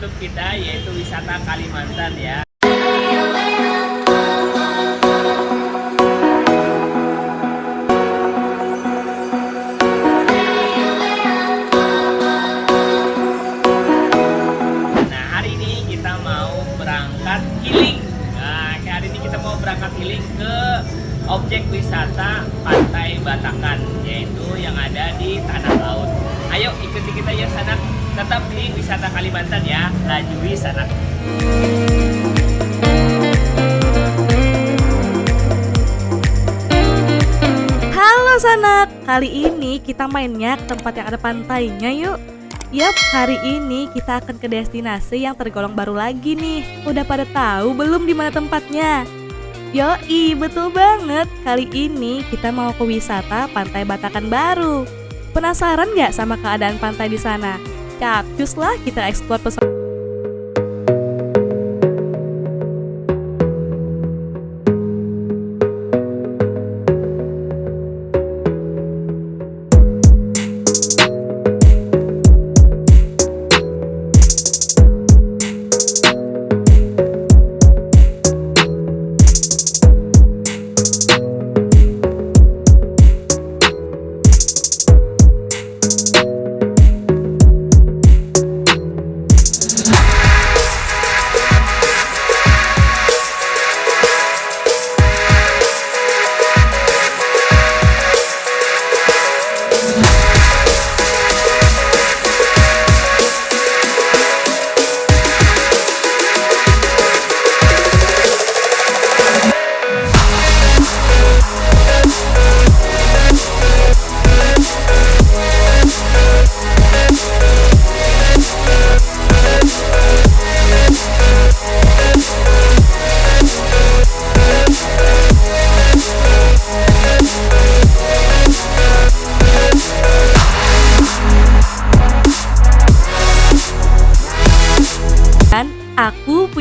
YouTube kita yaitu wisata Kalimantan ya. Nah hari ini kita mau berangkat healing. Nah hari ini kita mau berangkat healing ke objek wisata Pantai Batakan yaitu yang ada di Tanah Laut. Ayo ikuti kita ya sana tetap di wisata Kalimantan ya laju wisata. Halo sanak, kali ini kita mainnya ke tempat yang ada pantainya yuk Yap, hari ini kita akan ke destinasi yang tergolong baru lagi nih Udah pada tahu belum di mana tempatnya? Yoi, betul banget Kali ini kita mau ke wisata Pantai Batakan Baru Penasaran nggak sama keadaan pantai di sana? Capcus lah kita eksplor pesona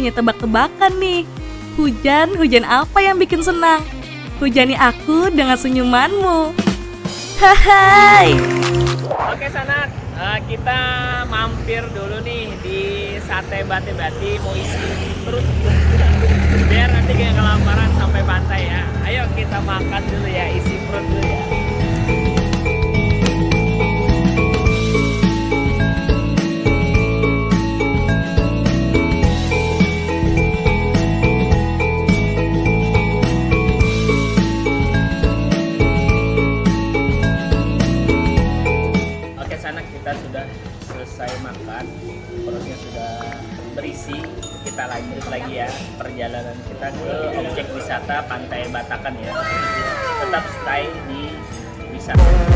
punya tebak-tebakan nih. Hujan, hujan apa yang bikin senang? Hujani aku dengan senyumanmu. Hai. Oke sanak, eh, kita mampir dulu nih di sate bati bati mau isi perut biar nanti kayak kelaparan sampai pantai ya. Ayo kita makan dulu ya isi perut dulu ya. Kita ke objek wisata Pantai Batakan ya. Tetap stay di wisata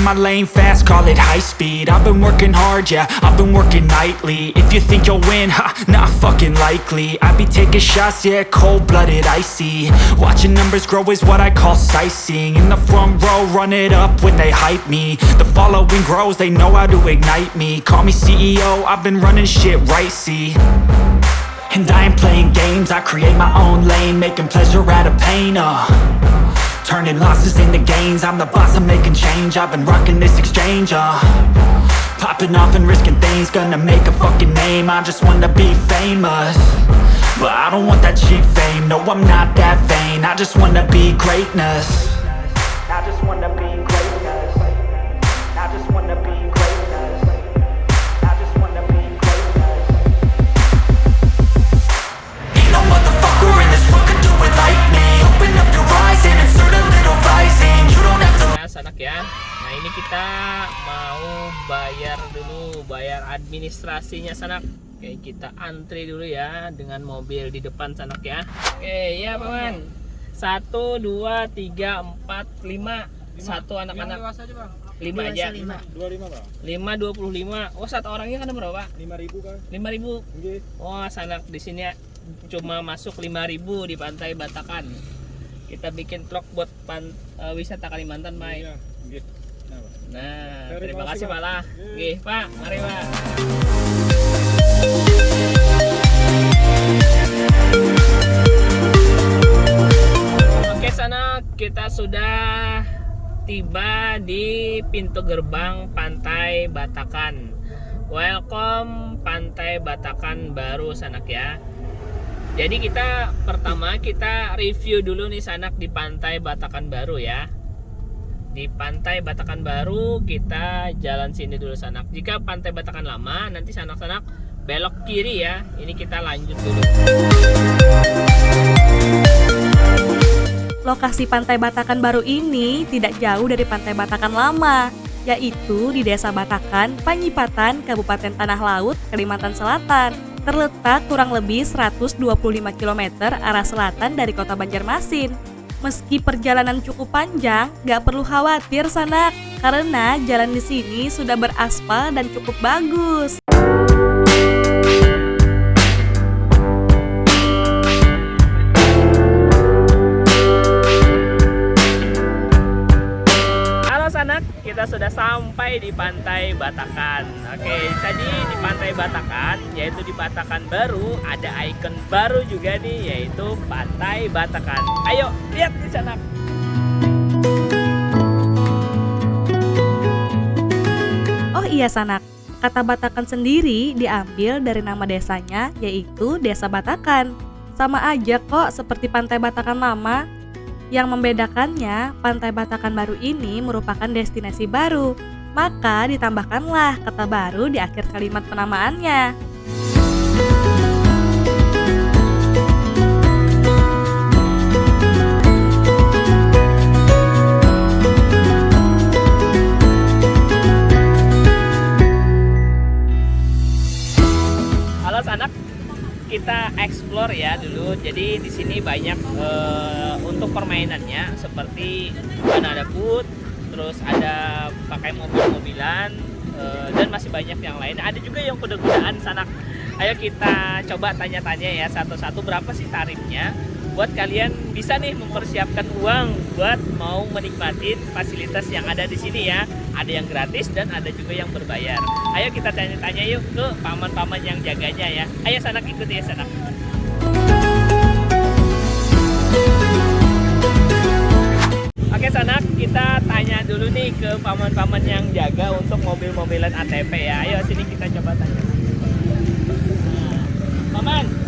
in my lane fast, call it high speed. I've been working hard, yeah, I've been working nightly. If you think you'll win, ha, not fucking likely. I be taking shots, yeah, cold-blooded, icy. Watching numbers grow is what I call sightseeing. In the front row, run it up when they hype me. The following grows, they know how to ignite me. Call me CEO, I've been running shit right, see. And I ain't playing games, I create my own lane Making pleasure out of pain, uh Turning losses into gains. I'm the boss, I'm making change. I've been rocking this exchange, uh. Popping off and risking things Gonna make a fucking name. I just wanna be famous. But I don't want that cheap fame. No, I'm not that vain. I just wanna be greatness ya. Nah ini kita mau bayar dulu bayar administrasinya sanak. Oke kita antri dulu ya dengan mobil di depan sanak ya. Oke ya paman satu dua tiga empat lima. Satu anak-anak. Lima aja. lima. dua lima bang lima dua puluh lima. Oh satu orangnya kan berapa? Lima ribu kan lima ribu. Nggih. oh sanak di sini cuma masuk lima ribu di pantai Batakan. Kita bikin vlog buat pan, eh, wisata Kalimantan Mai. Iya. Nah, Terima kasih Pak lah Iya. Pak mari Pak Oke sana kita sudah tiba di pintu gerbang Pantai Batakan. Welcome Pantai Batakan baru sanak ya. Jadi kita pertama kita review dulu nih sanak di Pantai Batakan baru ya. Di Pantai Batakan baru kita jalan sini dulu sanak. Jika Pantai Batakan lama nanti sanak-sanak belok kiri ya. Ini kita lanjut dulu. Lokasi Pantai Batakan baru ini tidak jauh dari Pantai Batakan lama, yaitu di Desa Batakan, Panyipatan, Kabupaten Tanah Laut, Kalimantan Selatan. Terletak kurang lebih 125 km arah selatan dari kota Banjarmasin. Meski perjalanan cukup panjang, gak perlu khawatir sanak, karena jalan di sini sudah beraspal dan cukup bagus. Sampai di Pantai Batakan. Oke, tadi di Pantai Batakan, yaitu di Batakan baru, ada ikon baru juga nih, yaitu Pantai Batakan. Ayo, lihat di sanak. Oh iya sanak, kata Batakan sendiri diambil dari nama desanya yaitu Desa Batakan. Sama aja kok seperti Pantai Batakan lama. Yang membedakannya, Pantai Batakan baru ini merupakan destinasi baru. Maka ditambahkanlah kata baru di akhir kalimat penamaannya. Kita explore ya dulu. Jadi di sini banyak eh, untuk permainannya seperti banana boat, terus ada pakai mobil-mobilan eh, dan masih banyak yang lain. Ada juga yang kuda-kudaan sanak. Ayo kita coba tanya-tanya ya satu-satu berapa sih tarifnya buat kalian bisa nih mempersiapkan uang buat mau menikmati fasilitas yang ada di sini ya. Ada yang gratis dan ada juga yang berbayar. Ayo kita tanya-tanya yuk ke paman-paman yang jaganya ya. Ayo sanak ikuti ya sanak. Oke sanak, kita tanya dulu nih ke paman-paman yang jaga untuk mobil-mobilan ATP ya. Ayo sini kita coba tanya. Nah, paman,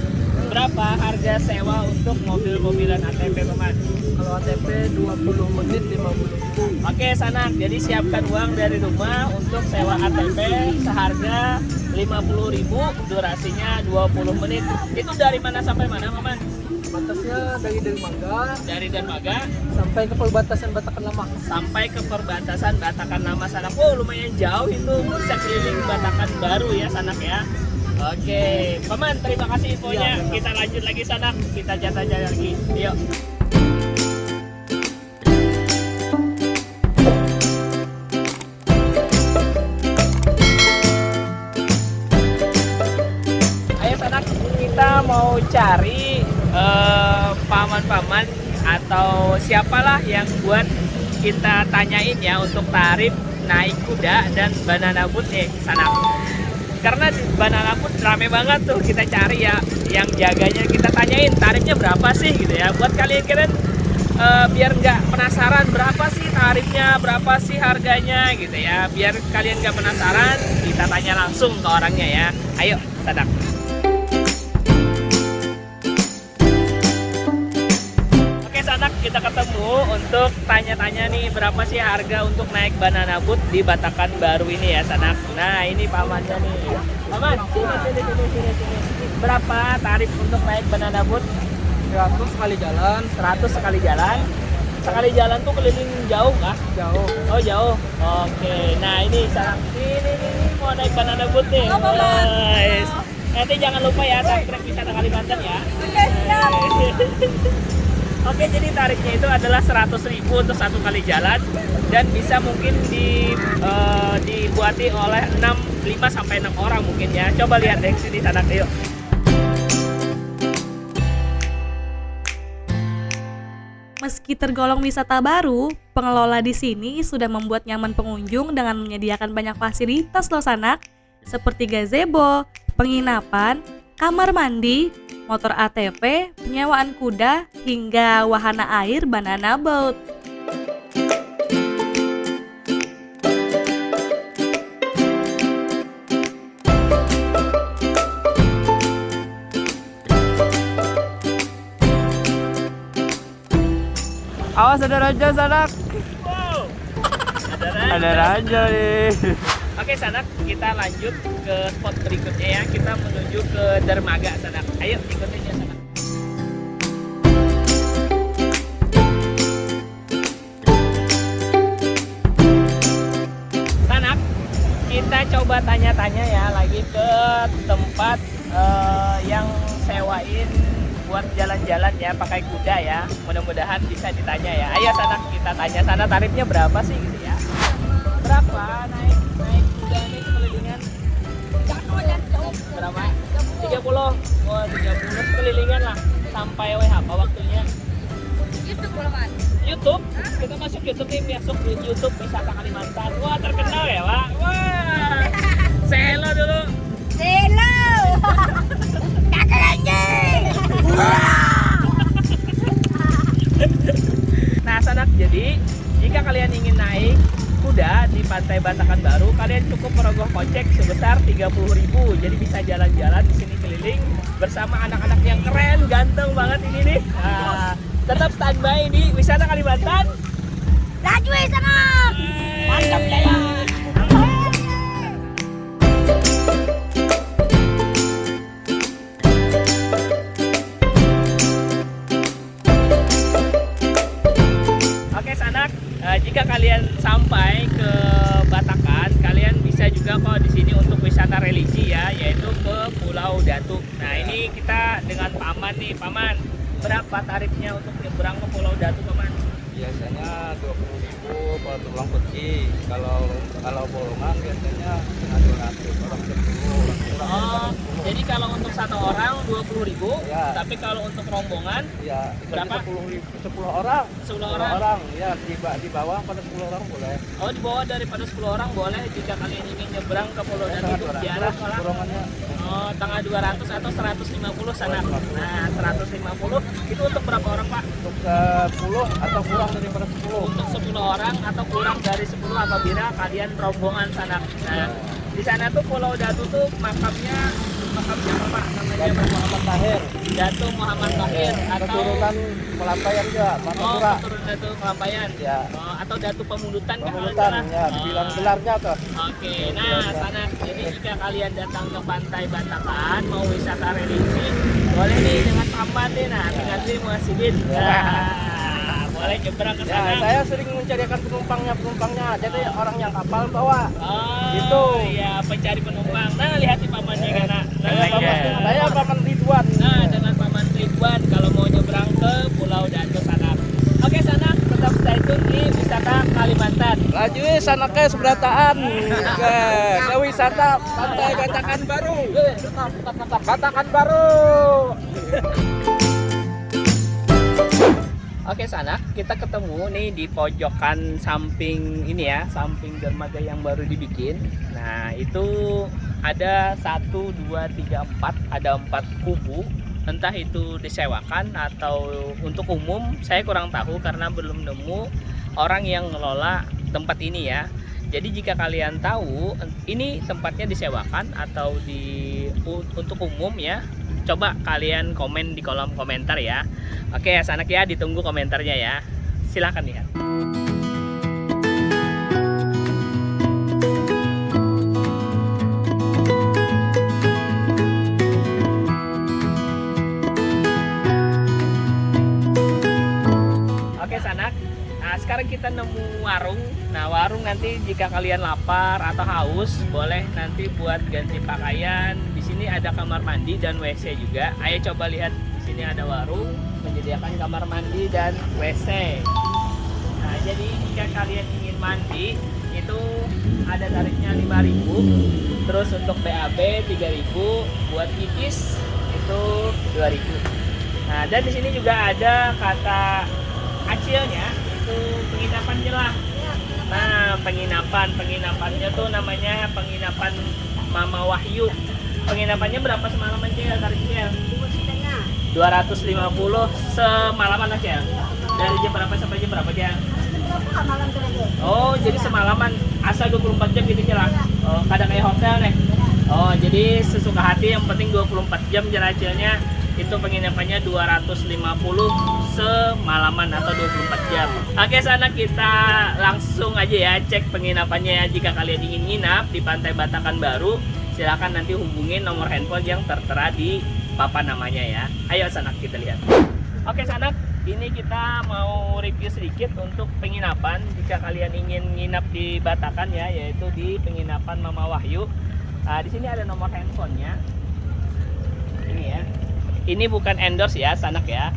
berapa harga sewa untuk mobil-mobilan ATP paman? Kalau ATP 20 menit 50 Oke sanak, jadi siapkan uang dari rumah untuk sewa ATP seharga 50.000, durasinya 20 menit. Itu dari mana sampai mana paman? Batasnya dari Dermaga Dari Dermaga sampai ke perbatasan Batakan Lama. sampai ke perbatasan Batakan Lama sana. Oh lumayan jauh itu bisa keliling Batakan baru ya sanak ya. Oke, paman terima kasih infonya. Iya, Kita lanjut lagi sanak, kita jatah-jatah lagi. Yuk. Ayo sanak, kita mau cari eh, paman-paman atau siapalah yang buat kita tanyain ya untuk tarif naik kuda dan banana boat eh sana karena di banana boat rame banget tuh kita cari ya yang jaganya. Kita tanyain tarifnya berapa sih gitu ya. Buat kalian kalian eh, biar nggak penasaran berapa sih tarifnya berapa sih harganya gitu ya. Biar kalian nggak penasaran kita tanya langsung ke orangnya ya. Ayo sadak kita ketemu untuk tanya-tanya nih berapa sih harga untuk naik banana boat di Batakan baru ini ya sanak. Nah ini pamannya nih. Paman sini sini sini sini sini. Berapa tarif untuk naik banana boat? 100 kali jalan 100 sekali jalan. Sekali jalan tuh keliling jauh kah? jauh. Oh jauh. Oke. Nah ini sanak. Ini nih, nih, mau naik banana boat nih. Guys. Nanti jangan lupa ya subscribe wisata Kalimantan ya. Oke, jadi tarifnya itu adalah 100.000 untuk satu kali jalan dan bisa mungkin di eh, dibuati oleh 6 5 sampai 6 orang mungkin ya. Coba lihat deh sini Sanak yuk. Meski tergolong wisata baru, pengelola di sini sudah membuat nyaman pengunjung dengan menyediakan banyak fasilitas loh sanak, seperti gazebo, penginapan, kamar mandi, motor ATV, penyewaan kuda, hingga wahana air banana boat. Awas ada raja sanak. Wow. Ada Ada raja nih. Oke Sanak, kita lanjut ke spot berikutnya ya. Kita menuju ke dermaga Sanak. Ayo ikutin ya Sanak. Sanak, kita coba tanya-tanya ya lagi ke tempat eh, yang sewain buat jalan-jalan ya pakai kuda ya. Mudah-mudahan bisa ditanya ya. Ayo Sanak, kita tanya sana tarifnya berapa sih gitu ya. Berapa naik 30. Oh, 30 sekelilingan lah. Sampai WH apa waktunya? YouTube, kita masuk YouTube nih, masuk di YouTube wisata Kalimantan. Wah terkenal ya, Pak. Wah, say hello dulu. Nah, sanak jadi jika kalian ingin naik kuda di Pantai Batakan Baru, kalian cukup merogoh kocek sebesar 30.000. Jadi bisa jalan-jalan di sini bersama anak-anak yang keren, ganteng banget ini nih. Nah, tetap standby di Wisata Kalimantan. Laju sana. Mantap ya. Wisata religi ya, yaitu ke Pulau Datu. Nah ini kita dengan paman nih, paman. Berapa tarifnya untuk nyebrang ke Pulau Datu, paman? Biasanya 20.000 kalau tulang putih. Kalau kalau bolongan biasanya setengah 200 orang 10 orang. Oh, jadi kalau untuk satu orang 20.000, Ya. tapi kalau untuk rombongan Ya, Berapa? 10 ribu, 10 orang. 10 10 orang. orang. Ya, di, di bawah pada 10 orang boleh. Oh, di bawah daripada 10 orang boleh jika kalian ingin nyebrang ke Pulau Datu Setengah untuk 200 ziarah malah. bolongannya. Oh, tengah 200 atau 150 sana. Nah, 150 itu untuk berapa orang, Pak? Untuk 10 atau kurang daripada 10. Untuk 10 orang atau kurang dari 10 apabila kalian rombongan sana. Nah, di sana tuh Pulau Datu tuh makamnya makamnya apa, Pak? Namanya Dan apa? Muhammad Tahir. Datu Muhammad Tahir atau Keturunan Pelampayan juga, Oh, Martapura. keturunan Datu Kelampayan. Ya. Oh, atau Datu Pemundutan kan salah. ya, dibilang Oh. gelarnya tuh. Oke, nah sana. Jadi jika kalian datang ke Pantai Batakan mau wisata religi, boleh nih dengan paman nih, nah dengan Dwi Muhasidin. Nah, boleh nyebrang ke Ya, sana. saya sering mencarikan penumpangnya, penumpangnya. Jadi orang yang kapal bawa. Oh, Gitu. ya pencari penumpang. Nah, lihat di pamannya kan. Nah, Saya paman, iya. saya paman Ridwan. Nah, dengan paman Ridwan kalau mau nyebrang ke Pulau Datu sana. Oke, sana tetap stay tune di Kalimantan. Laju eh, sana ke seberataan ke, ke wisata Pantai Batakan Baru. Batakan Baru. Oke sana kita ketemu nih di pojokan samping ini ya samping dermaga yang baru dibikin. Nah itu ada satu dua tiga empat ada empat kubu entah itu disewakan atau untuk umum saya kurang tahu karena belum nemu orang yang ngelola tempat ini ya. Jadi jika kalian tahu ini tempatnya disewakan atau di untuk umum ya, coba kalian komen di kolom komentar ya. Oke, sanak ya ditunggu komentarnya ya. Silahkan lihat. Sekarang kita nemu warung. Nah warung nanti jika kalian lapar atau haus boleh nanti buat ganti pakaian. Di sini ada kamar mandi dan WC juga. Ayo coba lihat di sini ada warung menjadi disediakan kamar mandi dan WC. Nah, jadi jika kalian ingin mandi itu ada tarifnya 5.000. Terus untuk BAB 3.000, buat pipis itu 2.000. Nah, dan di sini juga ada kata acilnya itu penginapan jelah. Nah, penginapan, penginapannya tuh namanya penginapan Mama Wahyu. Penginapannya berapa semalaman Cel tarifnya? 250 semalaman aja. Dari jam berapa sampai jam berapa Cel? Oh, jadi semalaman asal 24 jam gitu jelas. Oh, kadang kayak hotel nih. Oh, jadi sesuka hati yang penting 24 jam jelajahnya itu penginapannya 250 semalaman atau 24 jam. Oke, sana kita langsung aja ya cek penginapannya ya. Jika kalian ingin nginap di Pantai Batakan Baru, silakan nanti hubungin nomor handphone yang tertera di papan namanya ya. Ayo sana kita lihat. Oke sanak, ini kita mau review sedikit untuk penginapan jika kalian ingin nginap di Batakan ya, yaitu di penginapan Mama Wahyu. Nah, di sini ada nomor handphonenya. Ini ya. Ini bukan endorse ya, sanak ya.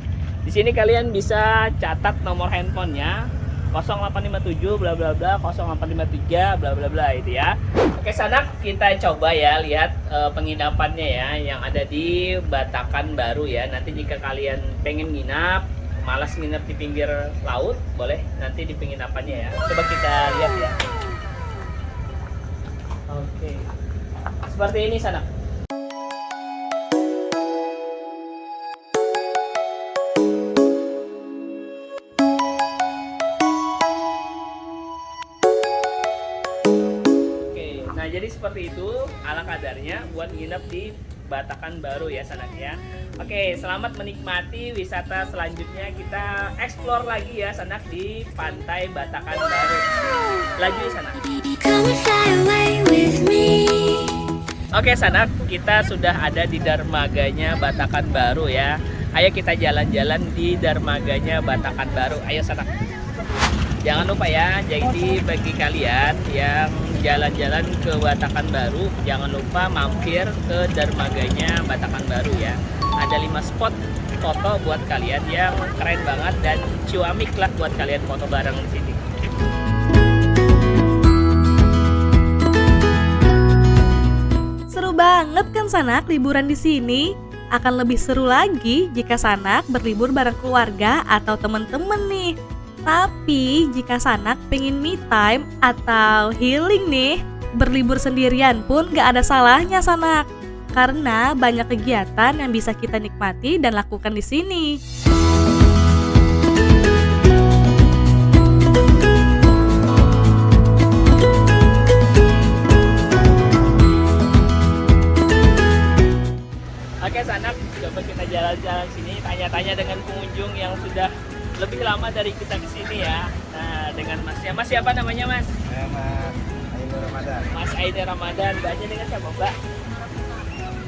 Di sini kalian bisa catat nomor handphonenya 0857 bla bla bla 0853 bla bla bla itu ya. Oke sanak kita coba ya lihat eh, penginapannya ya yang ada di Batakan Baru ya. Nanti jika kalian pengen nginap malas nginep di pinggir laut boleh nanti di penginapannya ya. Coba kita lihat ya. Oke. Seperti ini sanak. Seperti itu ala kadarnya buat nginep di Batakan Baru ya sanak ya. Oke, selamat menikmati wisata selanjutnya kita explore lagi ya sanak di Pantai Batakan Baru. Laju sanak. Me. Oke sanak, kita sudah ada di dermaganya Batakan Baru ya. Ayo kita jalan-jalan di dermaganya Batakan Baru. Ayo sanak. Jangan lupa ya, jadi bagi kalian yang jalan-jalan ke Batakan Baru, jangan lupa mampir ke dermaganya Batakan Baru ya. Ada 5 spot foto buat kalian yang keren banget dan cuamik lah buat kalian foto bareng di sini. Seru banget kan Sanak liburan di sini? Akan lebih seru lagi jika Sanak berlibur bareng keluarga atau temen-temen nih. Tapi jika Sanak pengen me time atau healing nih, berlibur sendirian pun gak ada salahnya Sanak. Karena banyak kegiatan yang bisa kita nikmati dan lakukan di sini. Oke sanak, coba kita jalan-jalan sini, tanya-tanya dengan pengunjung yang sudah lebih lama dari kita ke sini ya. Nah, dengan Mas ya, Mas siapa namanya Mas? Saya Mas Aino Ramadan. Mas Aida Ramadan, Mbaknya dengan siapa Mbak?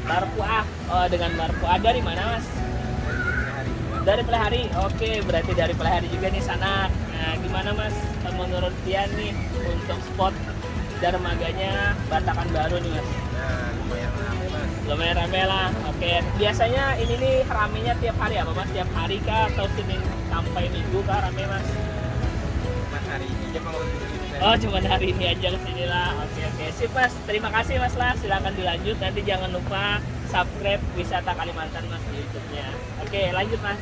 Marfuah. Oh, dengan Marfuah dari mana Mas? Dari Pelahari. Oke, berarti dari Pelahari juga nih sanak. Nah, gimana Mas menurut Tian nih untuk spot dermaganya Batakan Baru nih Mas? Nah, lumayan rame Mas. lumayan rame lah oke biasanya ini nih ramenya tiap hari apa mas tiap hari kah atau senin sampai minggu kah rame mas? Mas hari ini aja kalau oh cuma hari ini aja ke sini lah. Oke oke. Sip mas. Terima kasih mas lah. Silakan dilanjut. Nanti jangan lupa subscribe wisata Kalimantan mas di YouTube-nya. Oke lanjut mas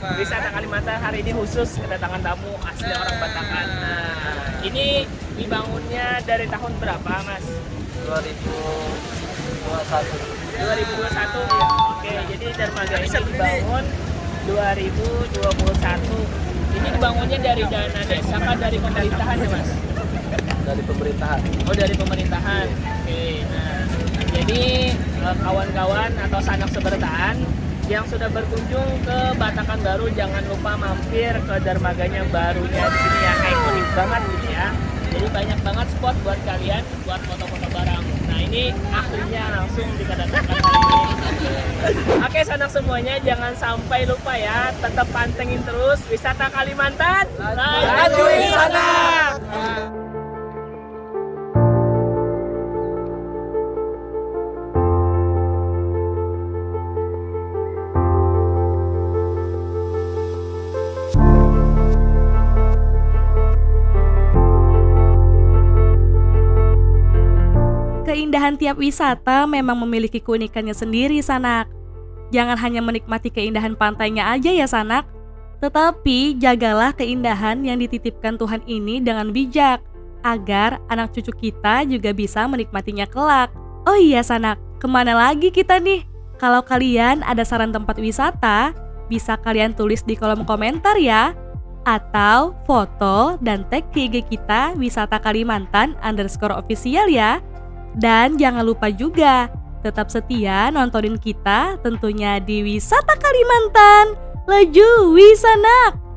wisata Kalimantan hari ini khusus kedatangan tamu asli orang Batangan. Nah, ini dibangunnya dari tahun berapa, Mas? 2021. 2021 ya. Oke, jadi dermaga ini dibangun 2021. Ini dibangunnya dari dana desa apa dari pemerintahan ya, Mas? Dari pemerintahan. Oh, dari pemerintahan. Oke, nah jadi eh, kawan-kawan atau sanak sebertaan yang sudah berkunjung ke Batakan Baru jangan lupa mampir ke dermaganya barunya di sini ya ikonik banget gitu ya. Jadi banyak banget spot buat kalian buat foto-foto bareng. Nah ini akhirnya langsung ini. Oke sanak semuanya jangan sampai lupa ya tetap pantengin terus wisata Kalimantan. Laju wisata. Keindahan tiap wisata memang memiliki keunikannya sendiri, Sanak. Jangan hanya menikmati keindahan pantainya aja ya, Sanak. Tetapi jagalah keindahan yang dititipkan Tuhan ini dengan bijak, agar anak cucu kita juga bisa menikmatinya kelak. Oh iya, Sanak, ke mana lagi kita nih? Kalau kalian ada saran tempat wisata, bisa kalian tulis di kolom komentar ya. Atau foto dan tag ke IG kita wisata Kalimantan underscore official ya. Dan jangan lupa juga, tetap setia nontonin kita tentunya di Wisata Kalimantan. Laju Wisanak!